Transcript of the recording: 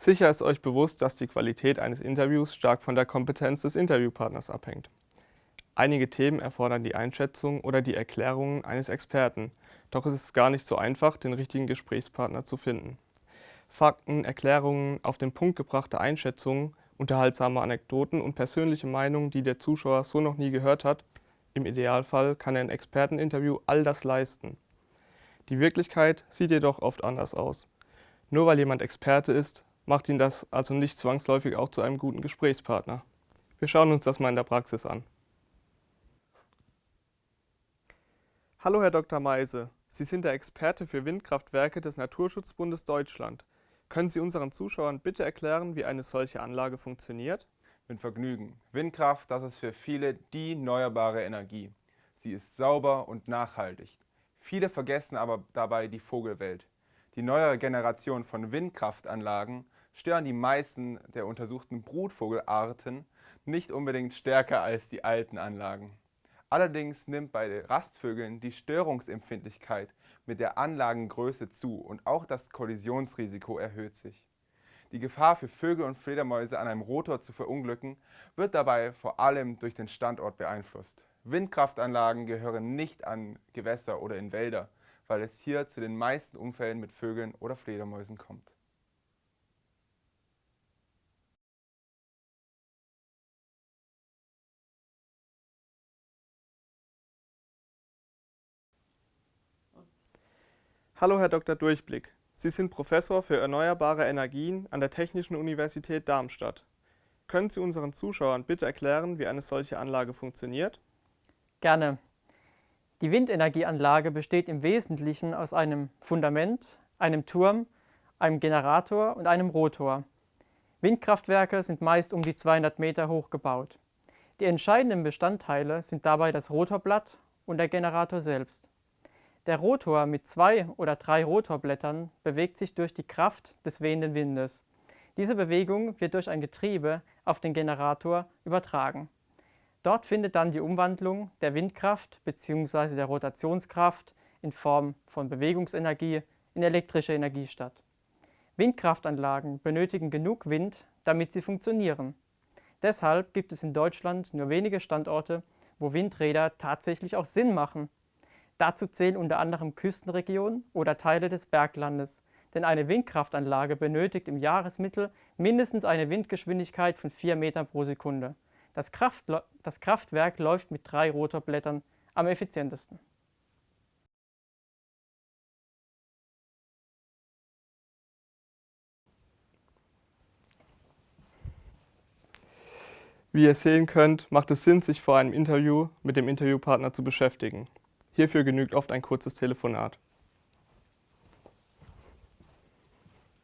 Sicher ist euch bewusst, dass die Qualität eines Interviews stark von der Kompetenz des Interviewpartners abhängt. Einige Themen erfordern die Einschätzung oder die Erklärungen eines Experten, doch es ist gar nicht so einfach, den richtigen Gesprächspartner zu finden. Fakten, Erklärungen, auf den Punkt gebrachte Einschätzungen, unterhaltsame Anekdoten und persönliche Meinungen, die der Zuschauer so noch nie gehört hat, im Idealfall kann ein Experteninterview all das leisten. Die Wirklichkeit sieht jedoch oft anders aus. Nur weil jemand Experte ist, macht ihn das also nicht zwangsläufig auch zu einem guten Gesprächspartner. Wir schauen uns das mal in der Praxis an. Hallo Herr Dr. Meise, Sie sind der Experte für Windkraftwerke des Naturschutzbundes Deutschland. Können Sie unseren Zuschauern bitte erklären, wie eine solche Anlage funktioniert? Mit Vergnügen. Windkraft, das ist für viele die erneuerbare Energie. Sie ist sauber und nachhaltig. Viele vergessen aber dabei die Vogelwelt. Die neuere Generation von Windkraftanlagen stören die meisten der untersuchten Brutvogelarten nicht unbedingt stärker als die alten Anlagen. Allerdings nimmt bei Rastvögeln die Störungsempfindlichkeit mit der Anlagengröße zu und auch das Kollisionsrisiko erhöht sich. Die Gefahr für Vögel und Fledermäuse an einem Rotor zu verunglücken, wird dabei vor allem durch den Standort beeinflusst. Windkraftanlagen gehören nicht an Gewässer oder in Wälder, weil es hier zu den meisten Unfällen mit Vögeln oder Fledermäusen kommt. Hallo Herr Dr. Durchblick. Sie sind Professor für erneuerbare Energien an der Technischen Universität Darmstadt. Können Sie unseren Zuschauern bitte erklären, wie eine solche Anlage funktioniert? Gerne. Die Windenergieanlage besteht im Wesentlichen aus einem Fundament, einem Turm, einem Generator und einem Rotor. Windkraftwerke sind meist um die 200 Meter hoch gebaut. Die entscheidenden Bestandteile sind dabei das Rotorblatt und der Generator selbst. Der Rotor mit zwei oder drei Rotorblättern bewegt sich durch die Kraft des wehenden Windes. Diese Bewegung wird durch ein Getriebe auf den Generator übertragen. Dort findet dann die Umwandlung der Windkraft bzw. der Rotationskraft in Form von Bewegungsenergie in elektrische Energie statt. Windkraftanlagen benötigen genug Wind, damit sie funktionieren. Deshalb gibt es in Deutschland nur wenige Standorte, wo Windräder tatsächlich auch Sinn machen. Dazu zählen unter anderem Küstenregionen oder Teile des Berglandes, denn eine Windkraftanlage benötigt im Jahresmittel mindestens eine Windgeschwindigkeit von 4 Metern pro Sekunde. Das, Kraft, das Kraftwerk läuft mit drei Rotorblättern am effizientesten. Wie ihr sehen könnt, macht es Sinn, sich vor einem Interview mit dem Interviewpartner zu beschäftigen. Hierfür genügt oft ein kurzes Telefonat.